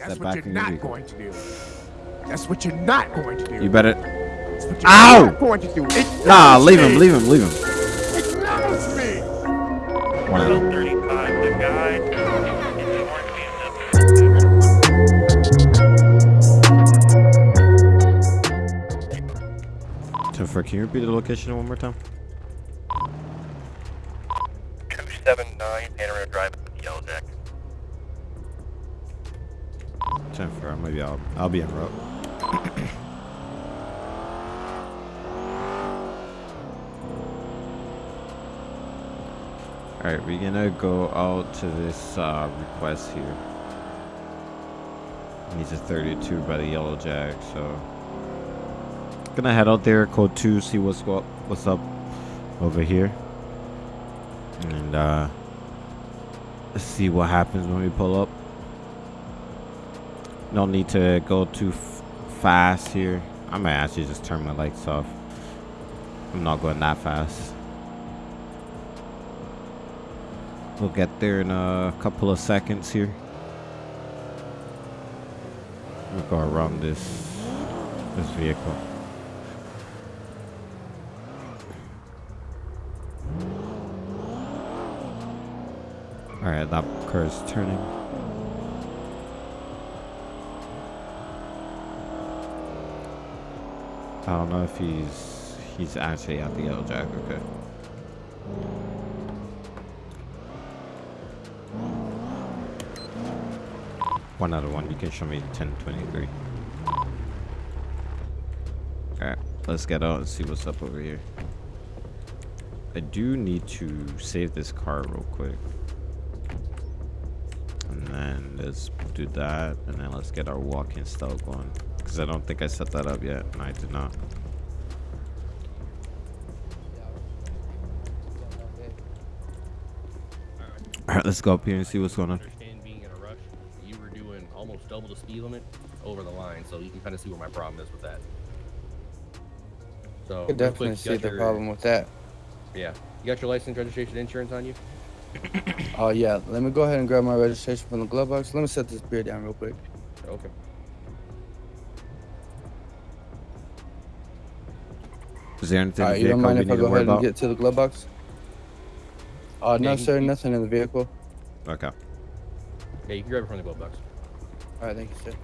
That's what you're not vehicle. going to do. That's what you're not going to do. You better. That's what you're Ow! not going to do. Acknowledge Nah, leave him, leave him, leave him. Acknowledge me. One of them. 35, the guy in the orange BMW. Topher, can you repeat the location one more time? Maybe I'll be en route. Alright, we're gonna go out to this uh, request here. He's a 32 by the Yellow Jack, so gonna head out there, code two, see what's what what's up over here, and uh, see what happens when we pull up. No need to go too fast here. I might actually just turn my lights off. I'm not going that fast. We'll get there in a couple of seconds here. We'll go around this this vehicle. Alright, that car is turning. I don't know if he's he's actually at the yellow jack. Okay. One of one. You can show me ten twenty three. Alright, let's get out and see what's up over here. I do need to save this car real quick. And then let's do that. And then let's get our walking style going. Because I don't think I set that up yet. And I did not. Alright, let's go up here and see what's going on. understand being in a rush. You were doing almost double the speed limit over the line, so you can kind of see where my problem is with that. So I could definitely quick, see you the your- problem with that. Yeah, you got your license, registration, insurance on you. Oh yeah, let me go ahead and grab my registration from the glove box. Let me set this beer down real quick. Okay. Is there anything All in right, the you don't mind we if need I go worry ahead and about? get to the glove box? Uh, Yeah, no, you- sir, you- nothing in the vehicle. Okay. Yeah, you can grab it from the glove box. All right, thank you, sir.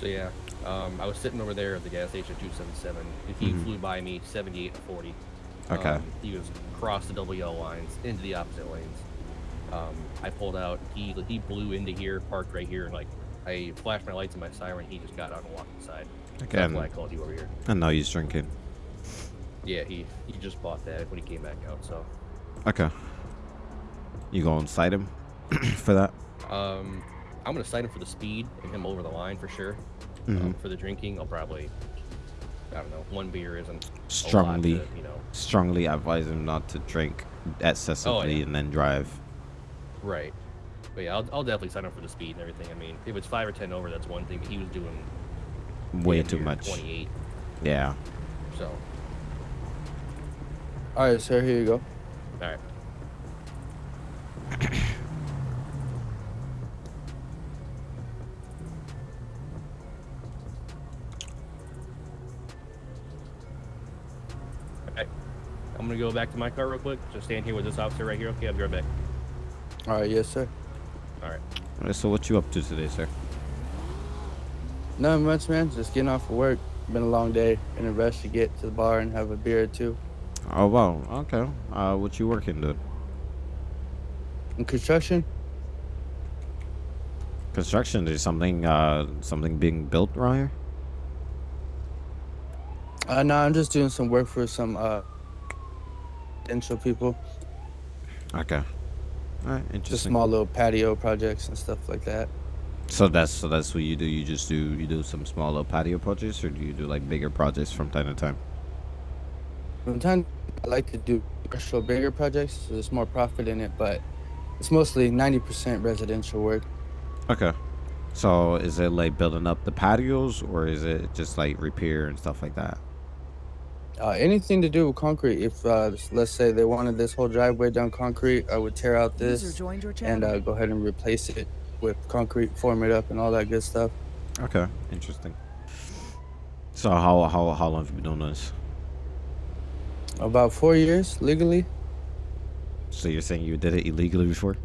So yeah, um, I was sitting over there at the gas station 277. He Mhm. flew by me 78 to 40. Okay. Um, he was across the double yellow lines into the opposite lanes. Um, I pulled out. He he blew into here, parked right here, and like I flashed my lights and my siren. He just got out and walked inside. Okay. That's And, why I called you over here. and now he's drinking. Yeah, he he just bought that when he came back out. So Okay. You go cite him for that? um, I'm gonna cite him for the speed and him over the line for sure. Mhm. Um, for the drinking, I'll probably I don't know. One beer isn't Strongly, to, you know. strongly advise him not to drink excessively yeah. and then drive. Right. But yeah, I'll, I'll definitely sign up for the speed and everything. I mean, if it's five or ten over, that's one thing. But he was doing Way too much. 28. Yeah. So, All right, sir, here you go. all right. Okay. I'm gonna go back to my car real quick. Just stand here with this officer right here. Okay, I'll be right back. All right, yes, sir. All right. Alright, so what you up to today, sir? Nothing much, man. Just getting off of work. Been a long day. In a rush to get to the bar and have a beer or two. Oh wow. Okay. Uh, what you working, dude? In construction? Construction is something. Uh, something being built around here. Uh, no, I'm just doing some work for some uh, potential people. Okay. All right. Interesting. Just small little patio projects and stuff like that. So that's so that's what you do. You just do you do some small little patio projects, or do you do like bigger projects from time to time? From time, I like to do commercial bigger projects. So there's more profit in it, but it's mostly 90% residential work. Okay. So is it like building up the patios, or is it just like repair and stuff like that? Uh, anything to do with concrete. If uh, let's say they wanted this whole driveway done concrete, I would tear out this and uh, go ahead and replace it with concrete, form it up, and all that good stuff. Okay, interesting. So how how how long have you been doing this? About four years legally. So you're saying you did it illegally before?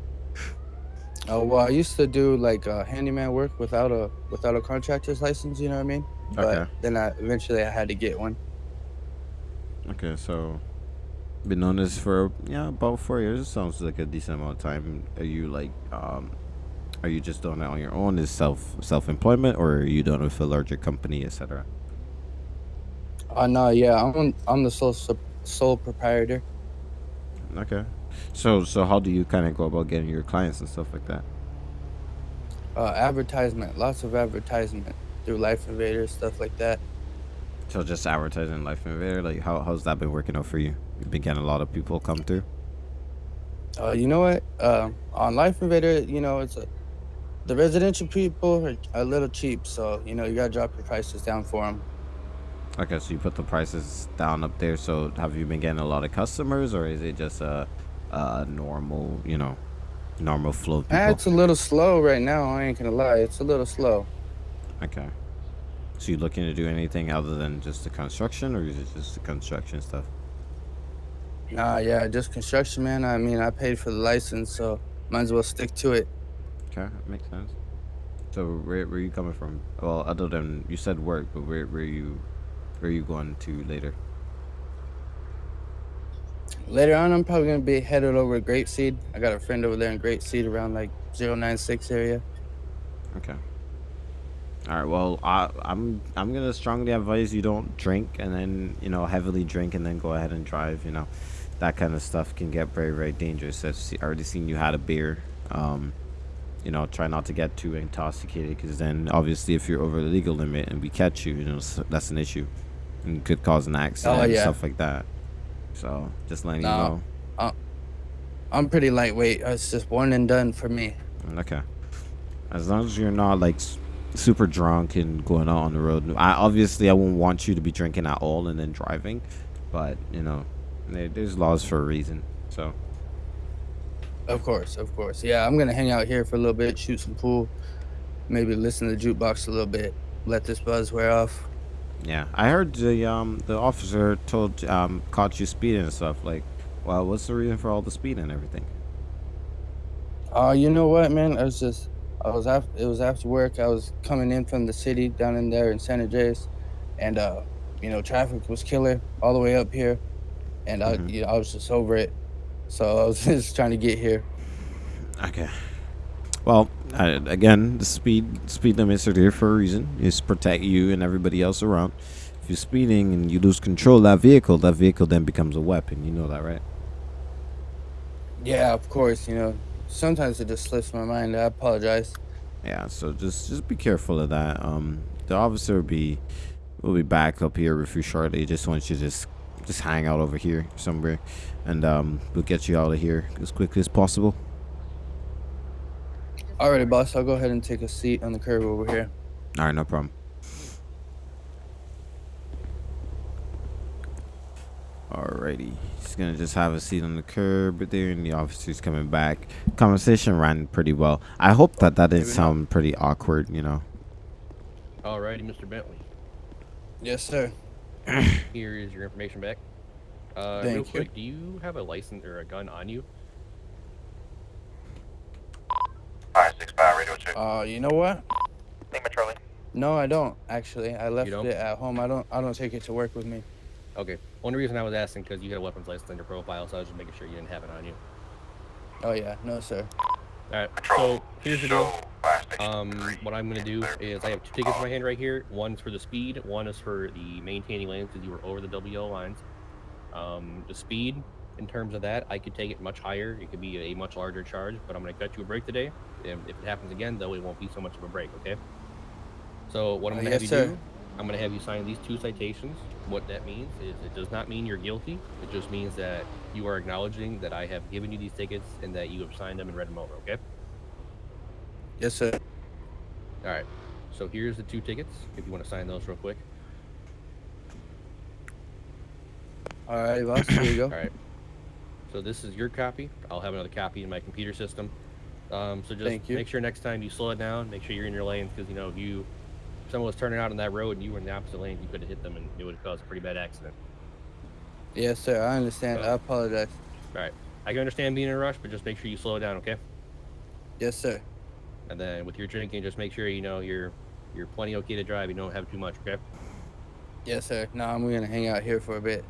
Uh, well, I used to do like uh, handyman work without a without a contractor's license. You know what I mean? Okay. But then I eventually I had to get one. Okay, so been doing this for yeah about four years. Sounds like a decent amount of time. Are you like um, are you just doing it on your own? Is self self employment, or are you doing it with a larger company, etc.? Uh, no, yeah, I'm I'm the sole sole proprietor. Okay, so so how do you kind of go about getting your clients and stuff like that? Uh, advertisement, lots of advertisement through Life Invader stuff like that. So just advertising Life Invader, like how how's that been working out for you? You've been getting a lot of people come through. Uh, you know what? Uh, on Life Invader, you know, it's a, the residential people are a little cheap, so you know you gotta drop your prices down for them. Okay, so you put the prices down up there. So have you been getting a lot of customers, or is it just a, a normal, you know, normal flow of people? Ah, it's a little slow right now. I ain't gonna lie, it's a little slow. Okay. So you looking to do anything other than just the construction, or is it just the construction stuff? Nah, yeah, just construction, man. I mean, I paid for the license, so might as well stick to it. Okay, that makes sense. So where where you coming from? Well, other than you said work, but where where you where you going to later? Later on, I'm probably gonna be headed over to Grape Seed. I got a friend over there in Grape Seed around like 096 area. Okay. All right. Well, I, I'm I'm gonna strongly advise you don't drink and then you know heavily drink and then go ahead and drive. You know, that kind of stuff can get very very dangerous. I've already seen you had a beer. Um, you know, try not to get too intoxicated because then obviously if you're over the legal limit and we catch you, you know that's an issue and could cause an accident oh, and yeah. stuff like that. So just letting No. you know. I'm pretty lightweight. It's just one and done for me. Okay. As long as you're not like super drunk and going out on the road. I obviously I won't want you to be drinking at all and then driving, but you know, there's laws for a reason. So Of course, of course. Yeah, I'm gonna hang out here for a little bit, shoot some pool, maybe listen to the jukebox a little bit, let this buzz wear off. yeah, I heard the um the officer told um caught you speeding and stuff. Like, well, what's the reason for all the speeding and everything? Uh, you know what, man? I was just, I was after, it was after work. I was coming in from the city down in there in San Andreas, and uh, you know, traffic was killer all the way up here, and I, Mhm. you know, I was just over it. So I was just trying to get here. Okay. Well, uh, again, the speed speed limits are there for a reason. It's to protect you and everybody else around. If you're speeding and you lose control of that vehicle, that vehicle then becomes a weapon. You know that, right? Yeah, of course. You know, sometimes it just slips my mind. I apologize. Yeah. So just just be careful of that. Um, the officer will be will be back up here with you shortly. Just wants you to just just hang out over here somewhere, and um, we'll get you out of here as quickly as possible. Alrighty, boss. I'll go ahead and take a seat on the curb over here. All right, no problem. Alrighty, he's gonna just have a seat on the curb there, and the officer's coming back. Conversation ran pretty well. I hope that that didn't Maybe not. sound pretty awkward, you know. Alrighty, Mr. Bentley. Yes, sir. Here is your information back. Uh, Thank real you. do you have a license or a gun on you? Five six five radio check. Uh, you know what? Lima Charlie. No, I don't actually. I left it at home. I don't. I don't take it to work with me. Okay. Only reason I was asking because you had a weapons license on your profile, so I was just making sure you didn't have it on you. Oh yeah, no, sir. Alright, so here's the deal. Show fire station Um, what I'm gonna do is I have two tickets in my hand right here. One's for the speed. One is for the maintaining lanes because you were over the WO lines. Um, the speed, in terms of that, I could take it much higher. It could be a much larger charge, but I'm gonna cut you a break today. If, if it happens again, though, it won't be so much of a break. Okay. So what I'm Uh, gonna yes, have you sir. do, I'm gonna have you sign these two citations. What that means is it does not mean you're guilty. It just means that you are acknowledging that I have given you these tickets and that you have signed them and read them over. Okay. Yes, sir. All right. So here's the two tickets. If you want to sign those real quick. All right, boss. Here you go. All right. So this is your copy. I'll have another copy in my computer system. Um, so just make sure next time you slow it down, make sure you're in your lanes because you know if you if someone was turning out on that road and you were in the opposite lane, you could have hit them and it would have caused a pretty bad accident. Yes, sir. I understand. I apologize. All right. I can understand being in a rush, but just make sure you slow it down, okay? Yes, sir. And then with your drinking, just make sure you know you're you're plenty okay to drive. You don't have too much, okay? Yes, sir. No, I'm gonna hang out here for a bit.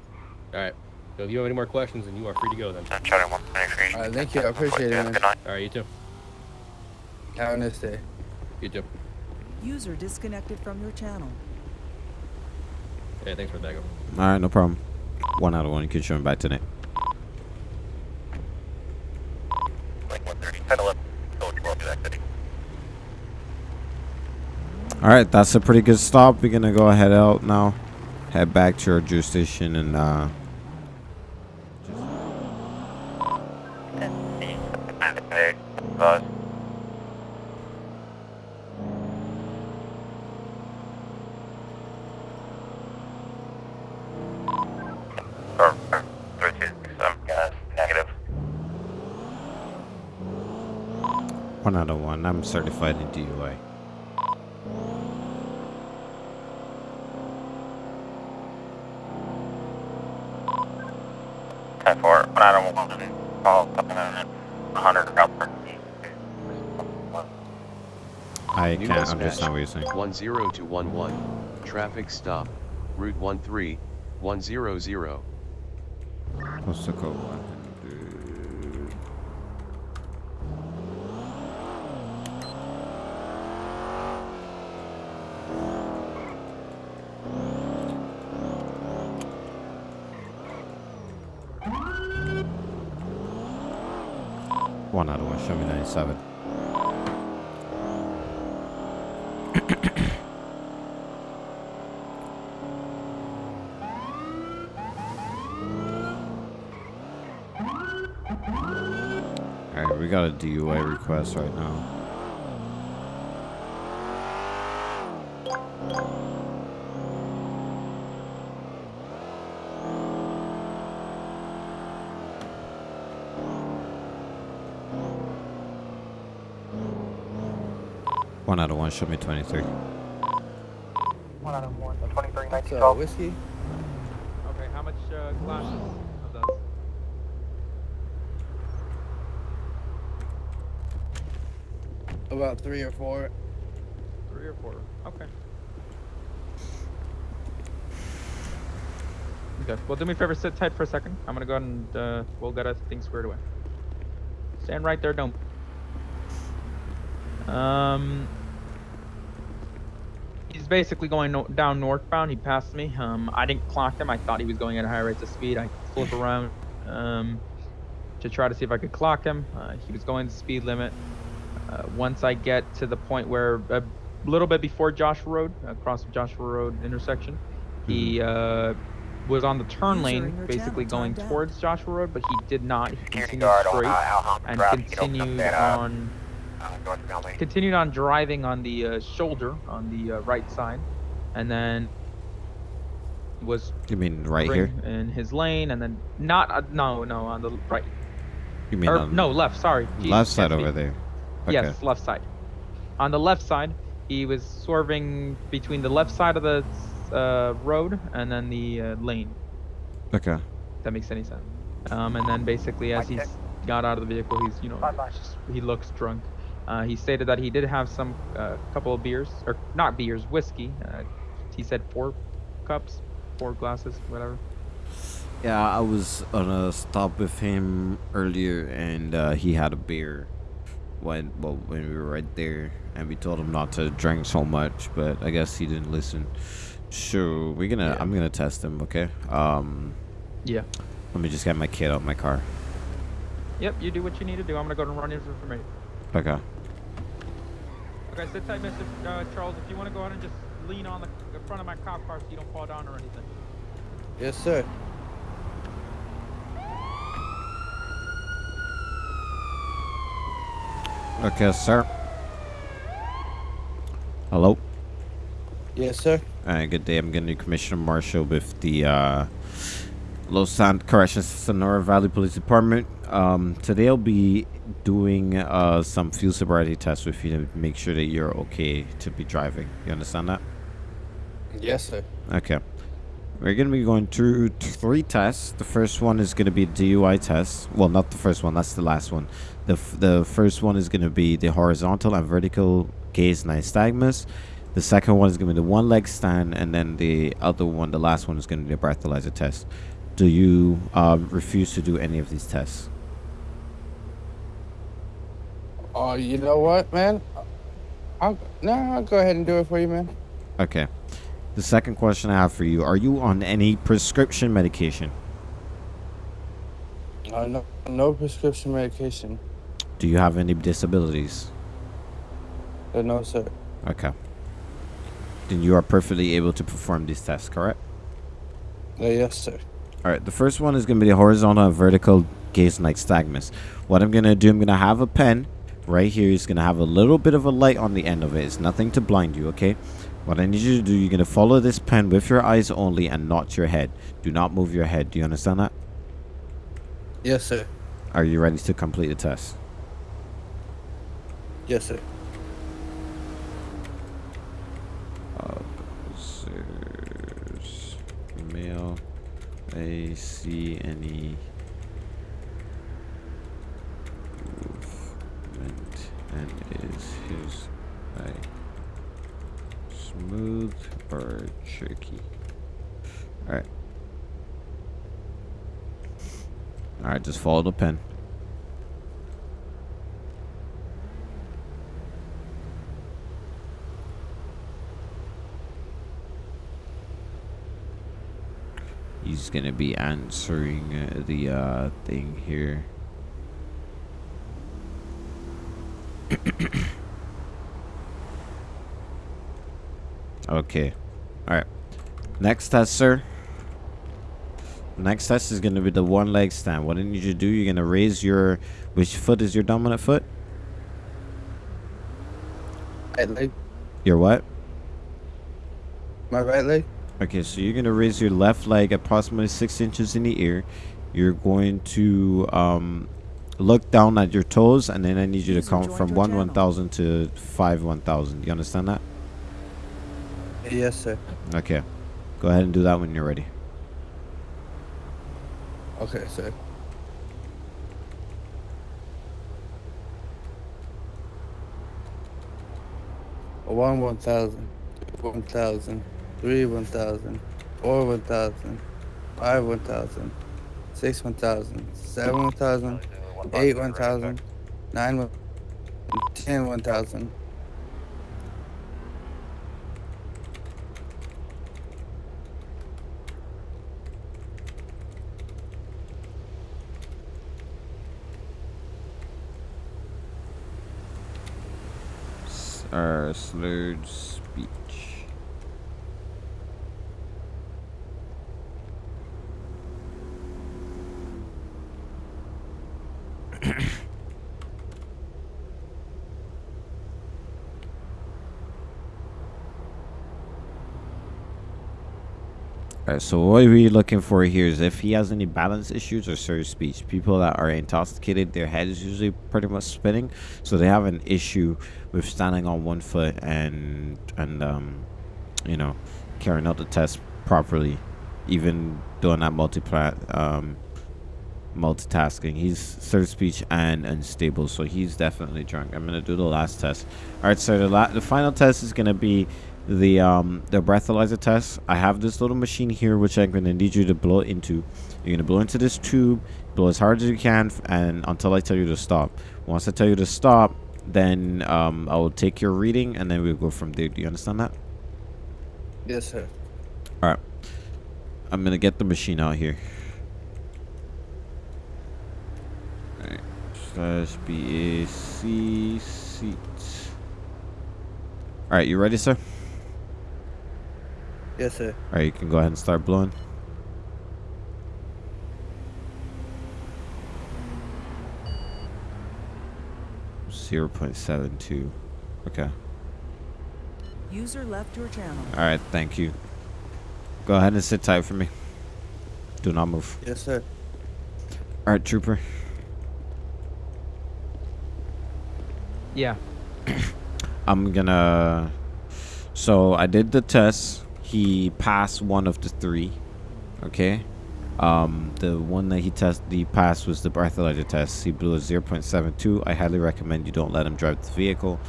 All right. So if you have any more questions, then you are free to go then. Charlie 123. All right, thank you. I appreciate it, man. Good night. All right, you too. Have a nice day. You too. User disconnected from your channel. Hey, thanks for the backup. All right, no problem. One out of one. You can show him back tonight. Link 130. 10 11. Code 12 to activity. All right, that's a pretty good stop. We're gonna go ahead out now, head back to our jurisdiction, and uh, one out of one. I'm certified in DUI. Ten four, one out of one, call, a hundred, Alfred. I New can't dispatch. understand what you're saying. 10211, traffic stop, Route 13, 100. What's the code? 100. One out of one. Show me 97. Alright, we got a DUI request right now. One out of one, show me 23. One out of one, twenty-three, nineteen, So, whiskey? Okay, how much uh, glasses of those? About three or four. Three or four? Okay. Okay, well, do me a favor, sit tight for a second. I'm gonna go and uh, we'll get things squared away. Stand right there, don't. Um, he's basically going no- down northbound. He passed me. Um, I didn't clock him. I thought he was going at a high rate of speed. I flip around um, to try to see if I could clock him. Uh, he was going the speed limit. Uh, once I get to the point where a little bit before Joshua Road, across the Joshua Road intersection, he uh, was on the turn lane, basically channel going timed out. towards Joshua Road, but he did not. He continued guard on straight uh, and Drive. You can open up continued that, uh, on uh, continued on driving on the uh, shoulder on the uh, right side, and then was You mean right here? in his lane, and then not uh, no no on the right You mean or on no left. Sorry, Jesus, left side over there? Okay. Yes, left side. On the left side, he was swerving between the left side of the uh, road and then the uh, lane. Okay. If that makes any sense. Um, and then basically, as he's got out of the vehicle, he's you know Bye-bye. just, he looks drunk. Uh, he stated that he did have some uh, couple of beers or not beers, whiskey. Uh, he said four cups, four glasses, whatever. Yeah, I was on a stop with him earlier, and uh, he had a beer when well when we were right there, and we told him not to drink so much, but I guess he didn't listen. sure we're gonna Yeah. I'm gonna test him. Okay. Um, Yeah. let me just get my kid out of my car. Yep. You do what you need to do. I'm gonna go and run in for me. Okay. Okay, sit tight, Mr. Uh, Charles. If you want to go ahead and just lean on the, the front of my cop car so you don't fall down or anything. Yes, sir. Okay, sir. Hello. Yes, sir. Alright, good day. I'm gonna be Commissioner Marshall with the uh, Los Santos Corrections, Sonora Valley Police Department. Um, today I'll be doing uh, some field sobriety tests with you to make sure that you're okay to be driving. You understand that? Yes, sir. Okay. We're going to be going through three tests. The first one is going to be a DUI test. Well, not the first one. That's the last one. The, f- the first one is going to be the horizontal and vertical gaze nystagmus. The second one is going to be the one leg stand. And then the other one, the last one, is going to be the breathalyzer test. Do you uh, refuse to do any of these tests? Oh, you know what, man? I'll no, I'll go ahead and do it for you, man. Okay. The second question I have for you Are you on any prescription medication? Uh, no, no prescription medication. Do you have any disabilities? Uh, no, sir. Okay. Then you are perfectly able to perform these tests, correct? Uh, yes, sir. All right. The first one is going to be the horizontal and vertical gaze nystagmus. What I'm going to do, I'm going to have a pen right here. It's going to have a little bit of a light on the end of it. It's nothing to blind you, okay? What I need you to do, you're going to follow this pen with your eyes only and not your head. Do not move your head. Do you understand that? Yes, sir. Are you ready to complete the test? Yes, sir. Officers, male, A, C, N, E. Movement and is his eye smooth or tricky? Alright. Alright, just follow the pen. He's gonna be answering uh, the uh, thing here. okay. Alright. Next test, sir. Next test is gonna be the one leg stand. What I need you to do, you're gonna raise your which foot is your dominant foot? Right leg. Your what? My right leg. Okay, so you're gonna raise your left leg approximately six inches in the air. You're going to um, look down at your toes, and then I need you to count from 1 1,000 to five one thousand. You understand that? Yes, sir. Okay. Go ahead and do that when you're ready. Okay, sir. One one thousand, one thousand, three one thousand, four one thousand, five one thousand, six one thousand, seven one thousand, eight one thousand, nine one, ten one thousand. Uh, slurred speech. So what are we're looking for here is if he has any balance issues or slurred speech. People that are intoxicated, their head is usually pretty much spinning, so they have an issue with standing on one foot and and um, you know, carrying out the test properly, even doing that multi um, multitasking. He's slurred speech and unstable, so he's definitely drunk. I'm gonna do the last test. All right, so the the final test is gonna be the um the breathalyzer test. I have this little machine here which I'm gonna need you to blow into. You're gonna blow into this tube, blow as hard as you can, and until I tell you to stop. Once I tell you to stop, then um I will take your reading and then we'll go from there. Do you understand that? Yes, sir. All right. I'm gonna get the machine out here. All right. Slash BAC seats. All right, you ready, sir? Yes, sir. All right, you can go ahead and start blowing. Zero point seven two. Okay. User left your channel. All right. Thank you. Go ahead and sit tight for me. Do not move. Yes, sir. All right, trooper. Yeah. I'm gonna. So I did the test. He passed one of the three. Okay. Um, the one that he test he passed was the breathalyzer test. He blew a 0.72. I highly recommend you don't let him drive the vehicle.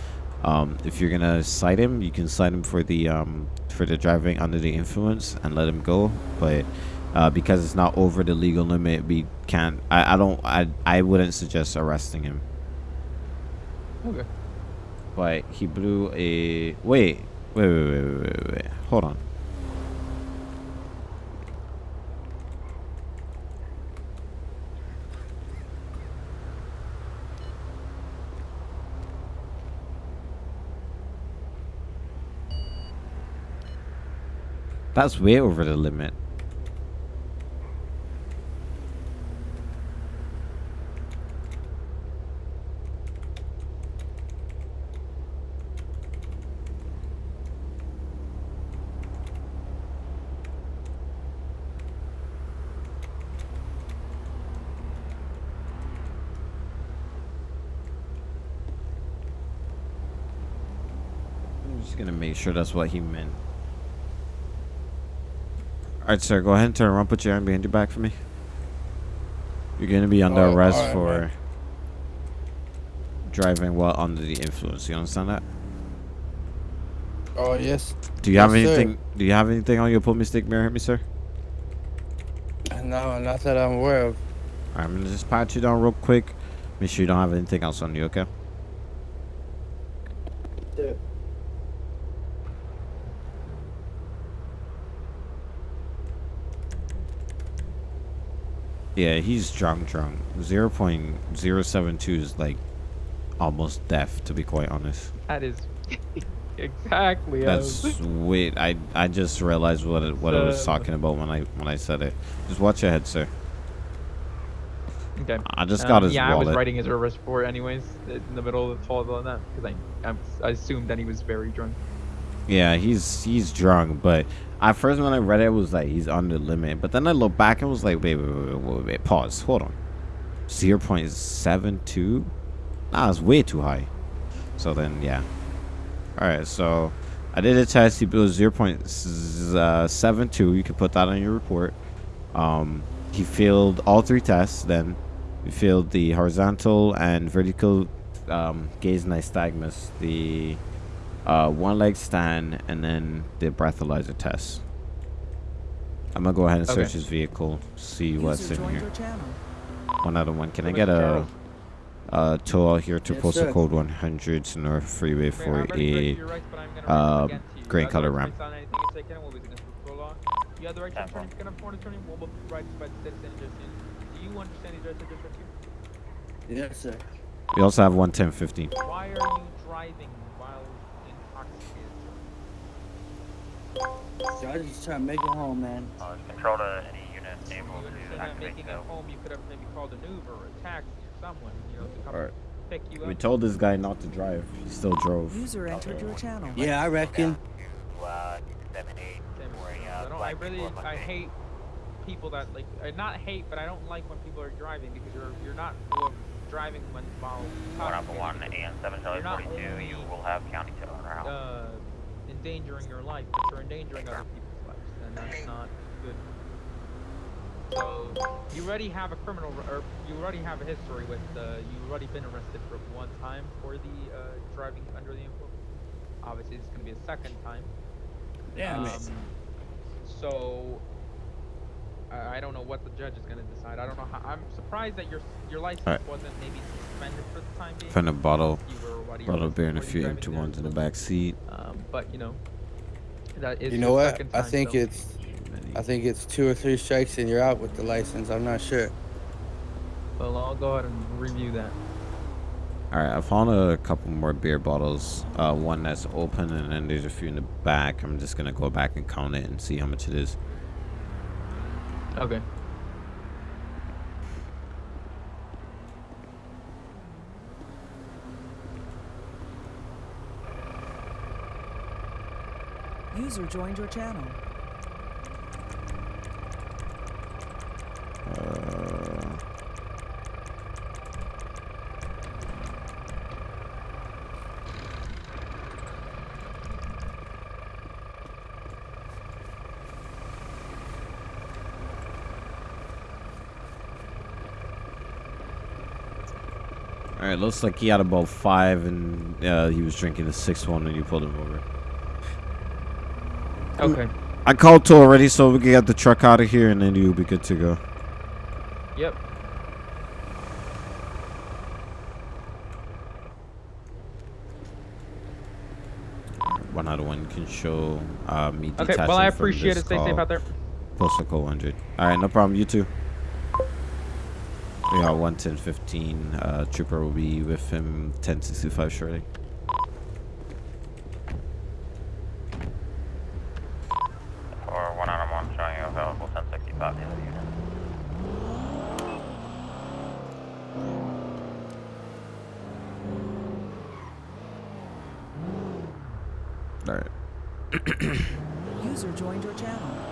Um, if you're gonna cite him, you can cite him for the um for the driving under the influence and let him go. But uh, because it's not over the legal limit, we can't. I, I don't. I I wouldn't suggest arresting him. Okay. But he blew a wait, wait, wait, wait, wait, wait, wait. Hold on. That's way over the limit. I'm just gonna make sure that's what he meant. Alright, sir, go ahead and turn around, put your arm behind your back for me. You're gonna be under Alright, arrest alright, for man. driving while under the influence. You understand that? Oh, yes. Do you have Yes, sir. anything? Do you have anything on your pull me stick mirror, hit me, sir? No, not that I'm aware of. Alright, I'm gonna just pat you down real quick. Make sure you don't have anything else on you, okay? Yeah, he's drunk, drunk. 0.072 is like almost death, to be quite honest. That is exactly. That's as- wait. I I just realized what it, what I was talking about when I when I said it. Just watch your head, sir. Okay. I just Um, got his yeah, I was writing his arrest report anyways in the middle of the fall on that because I I assumed that he was very drunk. Yeah, he's he's drunk, but at first when I read it, it was like he's under the limit. But then I looked back and was like, wait, wait, wait, wait, wait, pause, hold on, zero point seven two. Nah, it's way too high. So then, yeah. All right, so I did a test. He seven two. You can put that on your report. Um, he failed all three tests. Then he failed the horizontal and vertical um, gaze nystagmus, the uh, one leg stand, and then the breathalyzer test. I'm gonna go ahead and search Okay. his vehicle, see what's in here. your channel. One other one. Can I get a, Carroll. a tow out here to Yes, postal sir. code 100 to North Freeway for I'm ready to break 48? your rights, but I'm gonna uh, run against you. green You color the right ramp. to on anything you're taking, what was against the law. You have the right to Ten you can afford to return, what will be rights by the citizen. Do you understand these rights I just read you? Yes, sir. We also have 11015. Why are you driving while intoxicated? So I just trying to make it home, man. Uh, control to any unit able you to understand that activate making it home, you could have maybe called an Uber or a taxi or someone, you know, to come Alright. pick you We told this guy not to drive. He still drove. User entered your channel. Yeah, I reckon. to uh, seven eight Same for as- a I uh, don't. I really. I hate people that like. I not hate, but I don't like when people are driving because you're you're not driving when while One up one and seven Charlie You're forty two. You will have county tow on route. Uh, endangering your life, but you're endangering other people's lives, and that's not good. So you already have a criminal, or you already have a history with. Uh, you've already been arrested for one time for the uh, driving under the influence. Obviously, it's going to be a second time. Yeah, Um, man. so I I don't know what the judge is going to decide. I don't know how. I'm surprised that your your license Alright. wasn't maybe suspended for the time being. Found a bottle, You were bottle arrested beer and a few empty ones in the back seat. Um, but you know, that is You know what? second I think so- it's I think it's two or three strikes and you're out with the license. I'm not sure. Well, I'll go ahead and review that. All right, I found a couple more beer bottles. Uh, one that's open, and then there's a few in the back. I'm just gonna go back and count it and see how much it is. Okay. User joined your channel. All right, looks like he had about five, and uh, he was drinking the sixth one, and you pulled him over. Okay. I called two already, so we can get the truck out of here, and then you'll be good to go. Yep. One out of one can show uh, me Okay. Well, I appreciate it. Stay safe out there. Postal code 100. All right, no problem. You too. Got 11015. Uh, trooper will be with him 1065 shortly. Or one on one showing you available 1065 the other unit. All right. User joined your channel.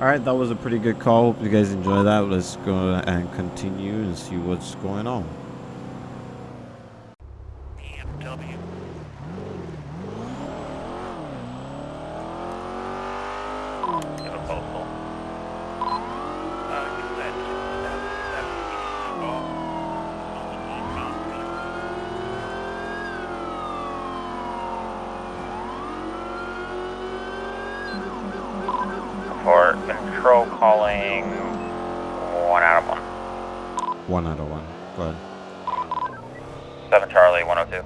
All right, that was a pretty good call. Hope you guys enjoy that. Let's go and continue and see what's going on. BMW. Give a postal. Uh, give that, that, that, call. For control calling one out of one. One out of one. Go ahead. Seven Charlie, one oh two.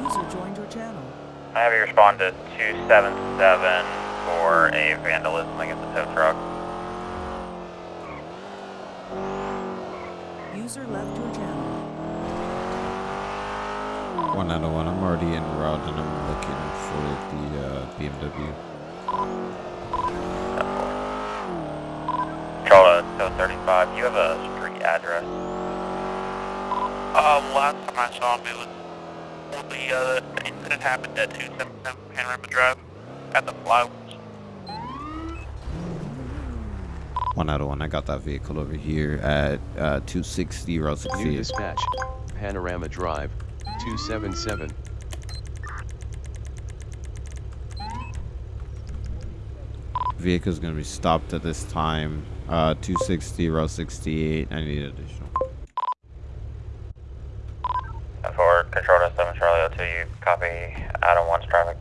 User joined your channel. I have you respond to 277 for a vandalism against the tow truck. User left your channel. One out of one. I'm already en and I'm looking for the uh, BMW. Charlie, tow 35, you have a street address? Um, last time I saw him, it was when the, uh, incident happened at 277 Panorama Drive at the flowers. One out of one. I got that vehicle over here at uh, 260 Route New dispatch. Panorama Drive, 277. Vehicle's gonna be stopped at this time. Uh, 260 Route 68. I need additional. For control to 7 Charlie 02, you copy Adam 1's traffic.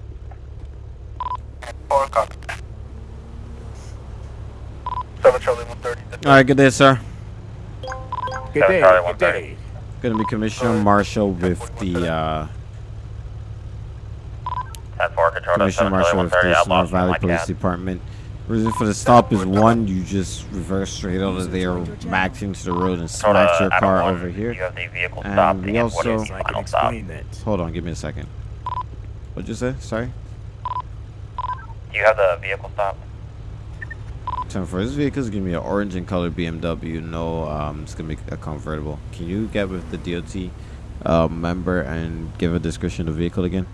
Four copy. 7 Charlie 130. All right, good day, sir. Good day. Charlie, Good day. Gonna be Commissioner Marshall with the uh, 10 4 control Commissioner Marshall with the outlaw Sonora Valley Police cab. Department. Reason for the stop is one, you just reverse straight out of there, backed into the road and Control smacked your car over here. You the vehicle And we also- can explain that. Hold on, give me a second. What'd you say? Sorry. Do you have the vehicle stopped? Ten for this vehicle is gonna be an orange and color BMW. No, um, it's gonna be a convertible. Can you get with the DOT uh, member and give a description of the vehicle again?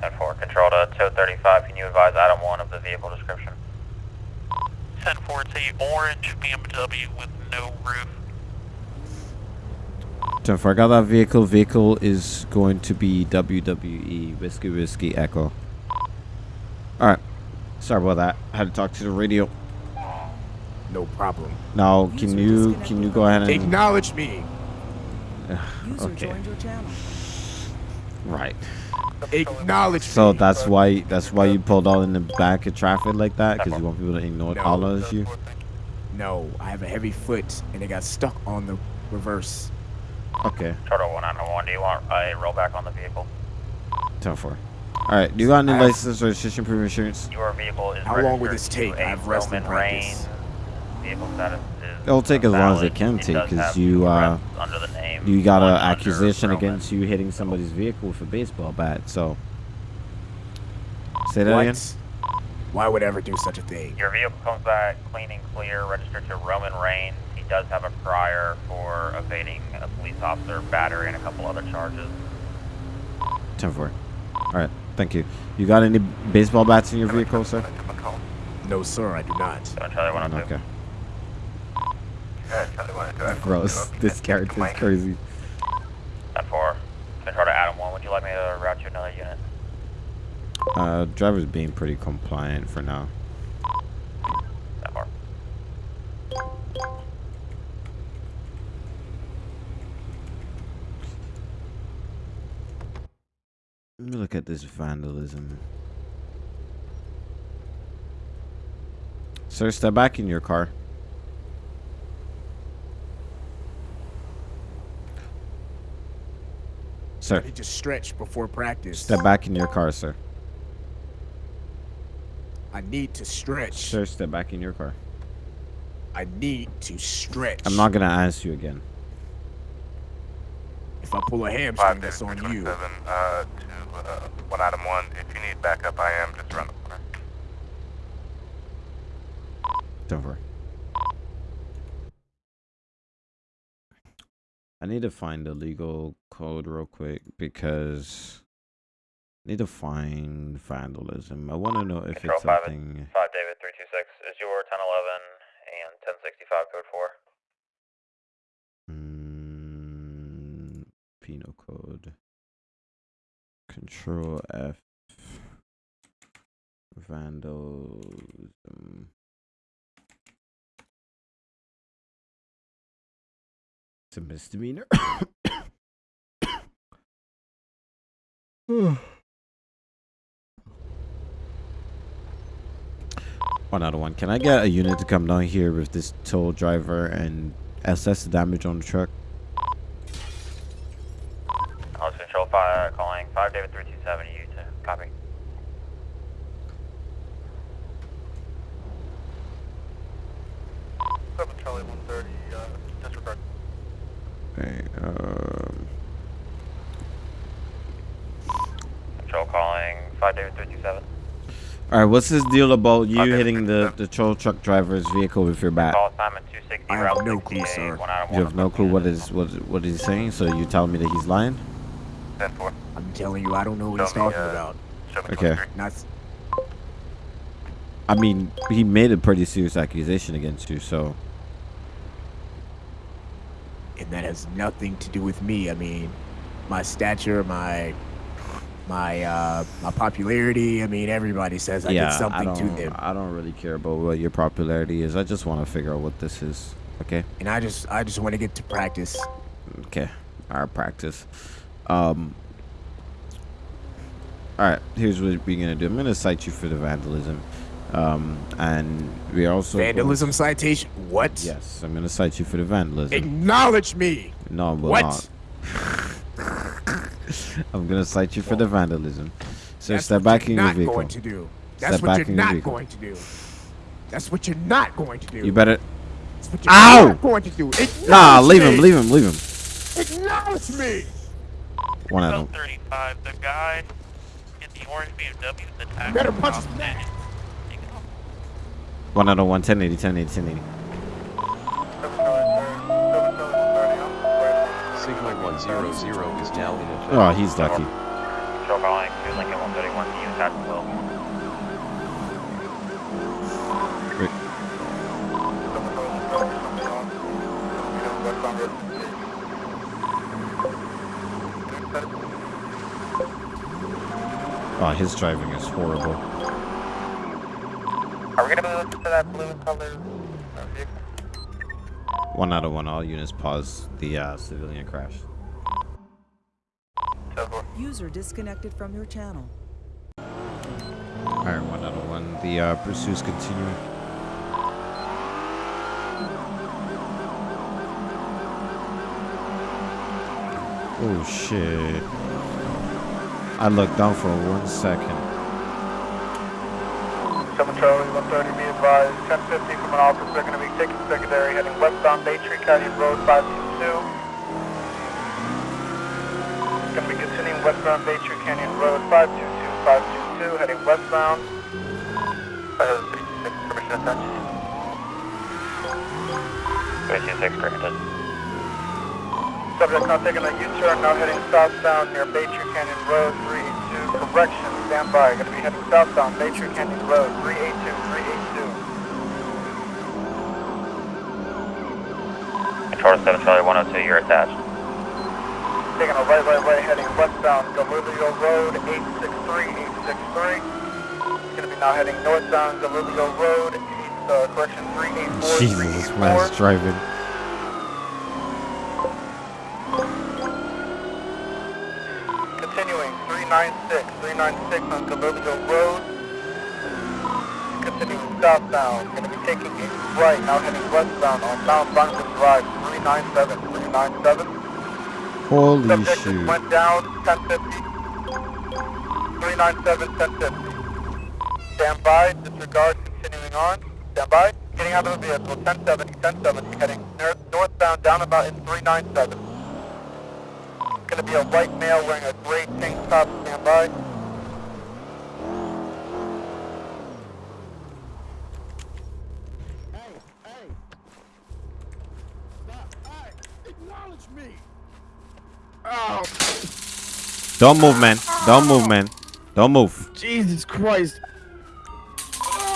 10 4 control to tow 35, can you advise Adam 1 of the vehicle description? 10 4, it's a orange BMW with no roof. Ten for I got that vehicle. Vehicle is going to be WWE Whiskey Whiskey Echo. All right. Sorry about that. I had to talk to the radio. No problem. Now, can you can you go ahead and Acknowledge me. Okay? joined your channel. Right. Acknowledge So me. that's why that's why you pulled out in the back of traffic like that because you want people to ignore No. all of you. No, I have a heavy foot and it got stuck on the reverse. Okay. Total 191, do you want a rollback on the vehicle? Ten four. All right. Do you got any I have- license, registration, proof, insurance? Your vehicle is How long will registered this take? to a I have wrestling practice. Vehicle status It'll take as long as it can take, because you, uh, under the name You got an accusation Roman. against you hitting somebody's vehicle with a baseball bat. So say that again. What? Why would I ever do such a thing? Your vehicle comes back clean and clear, registered to Roman Reigns. He does have a prior for evading a police officer, battery, and a couple other charges. Ten four. All right. Thank you. You got any baseball bats in your vehicle, sir? No, sir, I do not. 7 Charlie 102. Okay. Gross. This character's crazy. 10 4. 7 Charlie Adam 1, would you like me to route you another unit? Uh, driver's being pretty compliant for now. 10 4. Let me look at this vandalism. Sir, step back in your car. Sir, I need to stretch before practice. step back in your car, sir. I need to stretch. Sir, step back in your car. I need to stretch. I'm not gonna ask you again. If I pull a hamstring, that's on you. uh, to, uh, one item one. If you need backup, I am just around the corner. Don't worry. I need to find the legal code real quick because I need to find vandalism. I want to know if Control it's 5 something. 5 David 326 is your 1011 and 1065 code 4. Mm, penal code. Control F. Vandalism. It's a misdemeanor. one out of one. Can I get a unit to come down here with this tow driver and assess the damage on the truck? I control 5 calling 5 David 327 you to copy. Seven Charlie one thirty. Uh, disregard. Okay, um, Control calling 5 David 327. All right. What's this deal about you Okay, hitting the okay. the tow truck driver's vehicle with your bat? Call assignment 260 I have no clue, sir. You have no of clue what units. what what is he saying. So you telling me that he's lying? I'm telling you, I don't know what he's Show talking uh, about. Okay. I mean, he made a pretty serious accusation against you. So and that has nothing to do with me. I mean, my stature, my my uh my popularity. I mean, everybody says I yeah, did I something to don't them, I don't really care about what your popularity is. I just want to figure out what this is. Okay. and I just I just want to get to practice. Okay. Our practice. Um. All right. Here's what we're gonna do. I'm gonna cite you for the vandalism, um, and we also going- Vandalism citation. What? Yes, I'm gonna cite you for the vandalism. Acknowledge me. No, I will what? not. I'm gonna cite you for the vandalism. So That's step what back you're in your not vehicle. going to do. That's Step what back you're in your not vehicle. going to do. That's what you're not going to do. You better. That's what you're Ow! not going to do. Acknowledge Nah, leave him. Leave him. Leave him. Acknowledge me. One out of 35, the guy in the orange BMW, the tax Better punch his neck. one out of one. 1080. 1080. 1080. 100 is now in effect. Oh, he's lucky. Control calling 2 Lincoln 131 to you, Jacksonville. Wait. Seven Charlie thirty. Something on. You know, westbound road. Oh, his driving is horrible. Are we to move to that blue color. One out of one. All units pause the uh, civilian crash. User disconnected from your channel. Alright, one out of one. The uh, pursuit's continue. Oh shit. I looked down for one second. 7 Charlie 130, be advised. 1050 from an officer, going to be taking secondary, heading westbound Baytree County Road 522. Westbound Bay Tree Canyon Road 522, 522, heading westbound. Uh, 66, permission attached. 326 permitted. Subject now taking a U-turn, now heading southbound near Bay Tree Canyon Road 382. correction, stand by. Gonna be heading southbound, Nature Canyon Road, 382, 382. Control to 7 Charlie 102, you're attached. Taking a right, right, right, heading westbound, Galileo Road, 863, 863. Gonna be now heading northbound, Galileo Road, uh, correction, 384, Jesus, this man's 384. driving. Continuing, 396, 396 on Galileo Road. Continuing southbound, gonna be taking a right, now heading westbound on Mount Bunker Drive, 397, 397. Holy Subject shoot. went down, 1050. 397, 1050. Stand by, disregard, continuing on. Stand by, getting out of the vehicle, 1070, 1070, heading north, northbound, down about in 397. Gonna be a white male wearing a gray tank top, stand by. Oh, Don't move, man. Don't move, man. Don't move. Jesus Christ.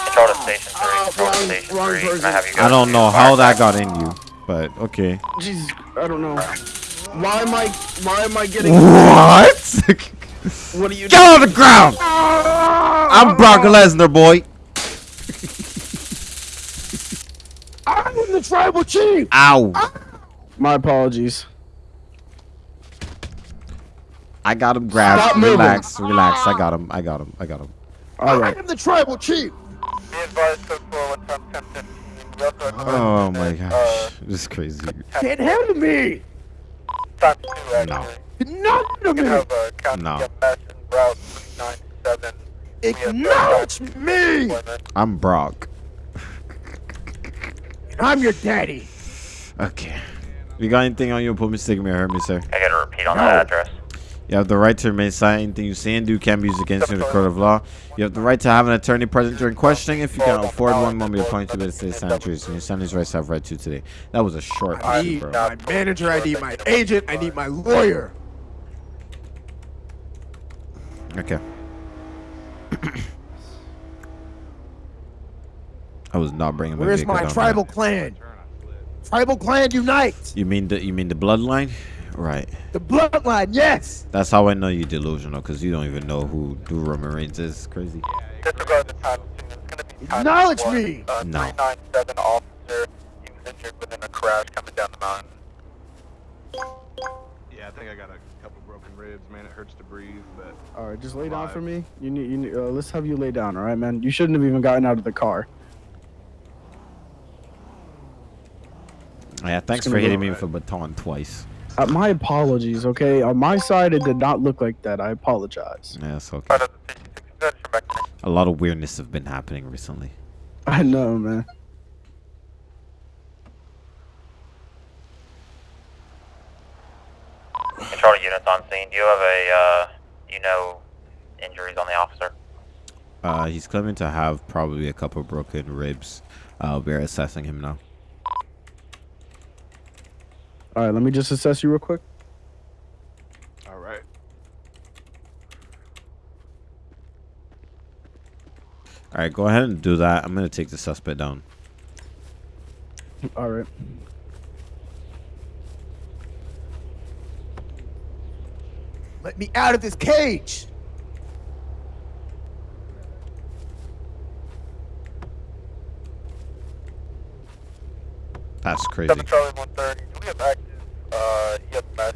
Control to Station 3, ah, Oh, to Station wrong 3. Can I have you I don't know how that got in you, but okay. Jesus, I don't know. Why am I? Why am I getting? What? What are you? Get on the ground! I'm Brock Lesnar, boy. I'm the tribal chief. Ow. My apologies. I got him grabbed. Stop moving. Relax, relax. I got him. I got him. I got him. All right. I'm the tribal chief. Be advised, code 4, time 1050. We also have Oh my uh, gosh. This is crazy. Can't handle me. Time 2, actually. None of You can me. have County No. MS and Route 397. Acknowledge me. Appointment. I'm Brock. I'm your daddy. Okay. You got anything on you? Put mistake me or hurt me, sir. I gotta repeat on that address. You have the right to remain silent. Anything you say and do can be used against you in the court of law. You have the right to have an attorney present during questioning. If you can afford one, one be appointed to the state sanitaries. And your these rights have right to today. That was a short I need bro. my manager. I need my agent. I need my lawyer. Okay. I was not bringing my Where's my tribal clan? Tribal clan unite. You mean the you mean the bloodline? Right. The bloodline. Yes. That's how I know you're delusional, because you don't even know who Duro Marines is. Crazy. Disregard the time. It's gonna be time Acknowledge me. Uh, No. 397 officer. He was injured within a crash coming down the mountain. Yeah, I think I got a couple broken ribs, man. It hurts to breathe, but All right, just lay down for me. You need, you need, uh, let's have you lay down, all right, man. You shouldn't have even gotten out of the car. Yeah, thanks for be hitting me with a baton twice. Uh, my apologies, okay? On my side, it did not look like that. I apologize. Yeah, it's okay. Part of the 56 good for back to A lot of weirdness have been happening recently. I know, man. Control units on scene. Do you have a, uh, you know, injuries on the officer? Uh, he's claiming to have probably a couple broken ribs. Uh, we're assessing him now. All right, let me just assess you real quick. all right. All right, go ahead and do that. I'm gonna take the suspect down. All right. Let me out of this cage. That's crazy. 7 Charlie 130. Do we have active uh, EMS?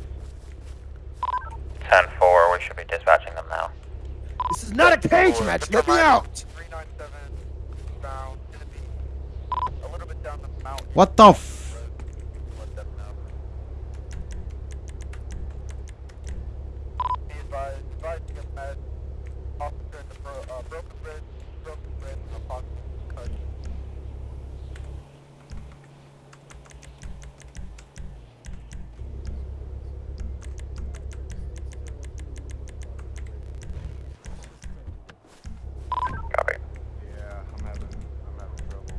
10-4, we should be dispatching them now. This is not a cage match. Let me out. 397 bound. Gonna be a little bit down the mountain. What the f? Let them know. Be advised, advised EMS. Officer in the bro- uh, broken ribs, broken ribs, and a possible concussion. Copy. Yeah, I'm having, I'm having trouble.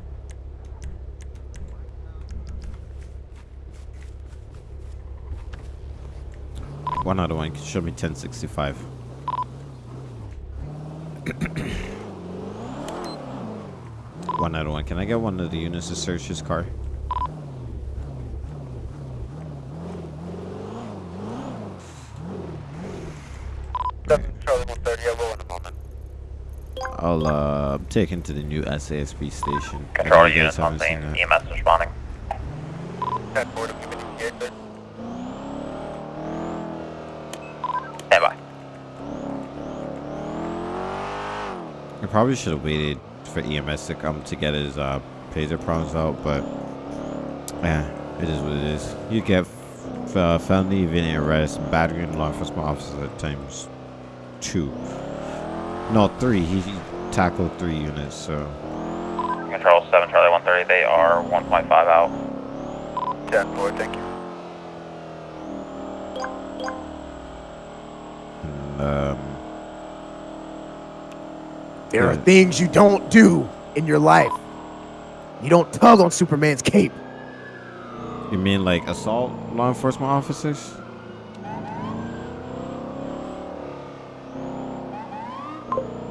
One other one. Show me 1065. One out of one. Can I get one of the units to search his car? Seven Charlie 130, I will in a moment. I'll uh take him to the new SASB station. Control on scene. EMS responding. 10 forward, I'm giving you the sir. Stand by. I probably should have waited for EMS to come to get his uh taser prongs out, but yeah, it is what it is. You get f- uh, felony evading arrest, battery and law enforcement officer times two. No, three. He he tackled three units, so Control 7 Charlie 130, they are 1.5 out. 10 forward, thank you. and, um, There are things you don't do in your life. You don't tug on Superman's cape. you mean like assault law enforcement officers?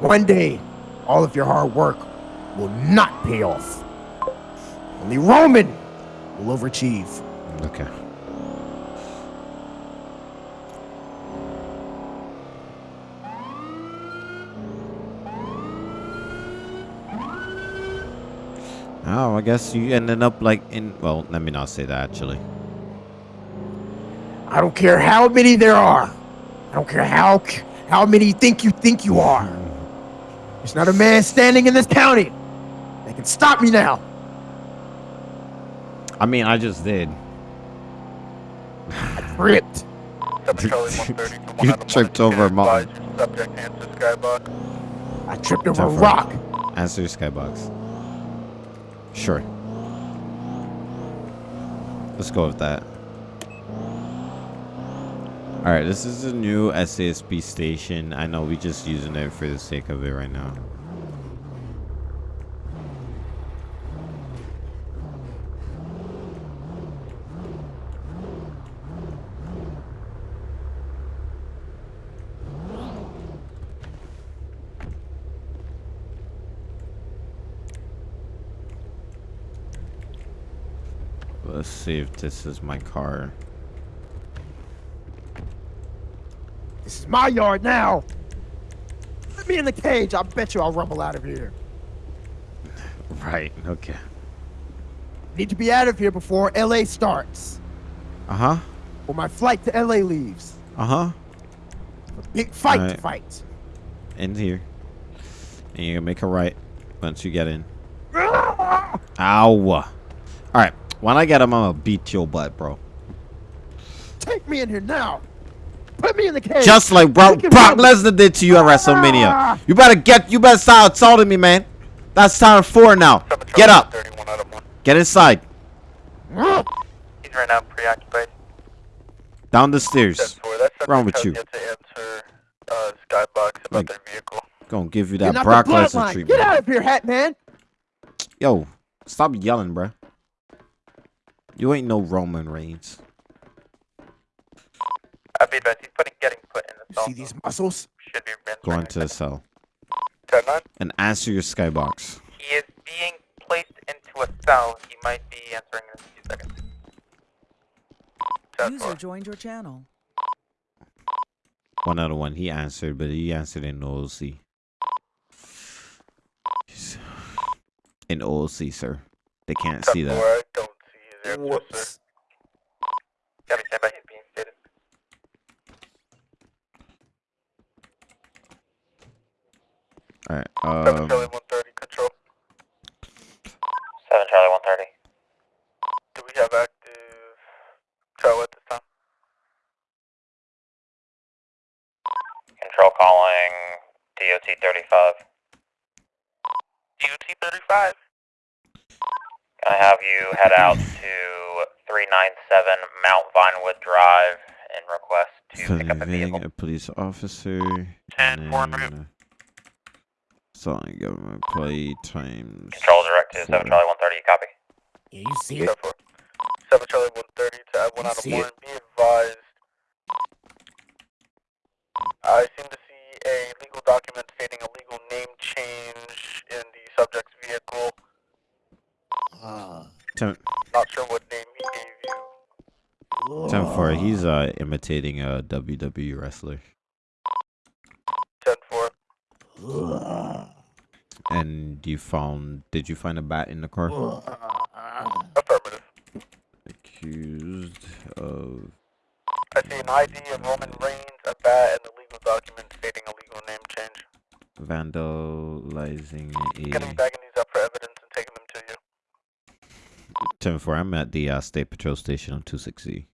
One day, all of your hard work will not pay off. Only Roman will overachieve. Okay. Oh, I guess you ended up like in. Well, let me not say that actually. I don't care how many there are. I don't care how how many you think you think you are. There's not a man standing in this county that can stop me now. I mean, I just did. Ripped. 7 Charlie 130 to 1 You tripped over a Advise mountain. your Subject answer skybox. I tripped over a rock. Answer skybox. Sure. Let's go with that. Alright, this is a new SASB station. I know we're just using it for the sake of it right now. Let's see if this is my car. This is my yard now. Let me in the cage. I bet you I'll rumble out of here. Right, okay. Need to be out of here before LA starts. Uh-huh. Or my flight to LA leaves. Uh-huh. A big fight to fight. In here. And you're gonna make a right once you get in. Ow. Alright. When I get him, I'm gonna beat your butt, bro. Take me in here now. Put me in the cage. Just like Brock, Make it Brock. Lesnar did to you at WrestleMania. Ah! You better get, you better start assaulting me, man. That's time four now. Get up. 130, 1 out of 1. Get inside. He's right now preoccupied. Down the stairs. forward, that subject Wrong with you? answer uh, Like- Gonna give you that Brock the Lesnar treatment. Get out of here, Hat Man. Yo, stop yelling, bruh. You ain't no Roman Reigns. I'd be advised he's putting, getting put in the You cell. see these muscles? Should be been Go into the cell. And answer your skybox. He is being placed into a cell. He might be answering in a few seconds. User 4. joined your channel. One out of one. He answered, but he answered in OOC. He's- In OOC, sir. They can't 10 see 4, that. I don't see his answer, sir. Whoops. Gabby, stand by. He's being stated. Alright, 7 um, Charlie 130, control. 7 Charlie 130. Do we have active tow at this time? Control calling DOT 35. DOT 35. Can I have you head out to 397 Mount Vinewood Drive and request to a a police officer. Ten, and four, then, route. uh, Selling government play times. Control direct to 7. Charlie 130, copy? Yeah, you see it? 7 Charlie 130 to add 1 out of see 1. it? Be advised. I seem to see a legal document stating a legal Ten four. He's uh imitating a WWE wrestler. 10 4. And you found? Did you find a bat in the car? Affirmative. Accused of I see an ID of Roman Reigns, a bat, and a legal document stating a legal name change. vandalizing a. Getting a bagging these up for evidence and taking them to you. ten four. I'm at the uh, state patrol station on two sixty.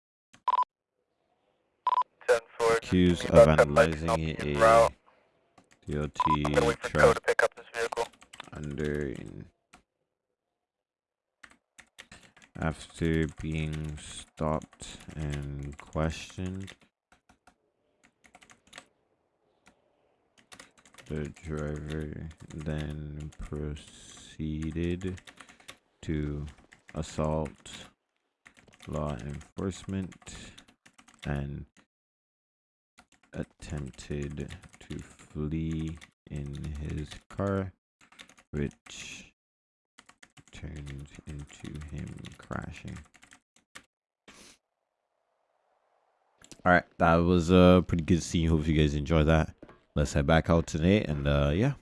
10 4. Accused of about 10 lights, and I'll vandalizing be en a route. DOT I'm gonna wait for Code truck pick up this vehicle. under after being stopped and questioned. The driver then proceeded to assault law enforcement and attempted to flee in his car, which turned into him crashing. All right, that was a pretty good scene. Hope you guys enjoyed that. Let's head back out tonight, and uh, yeah.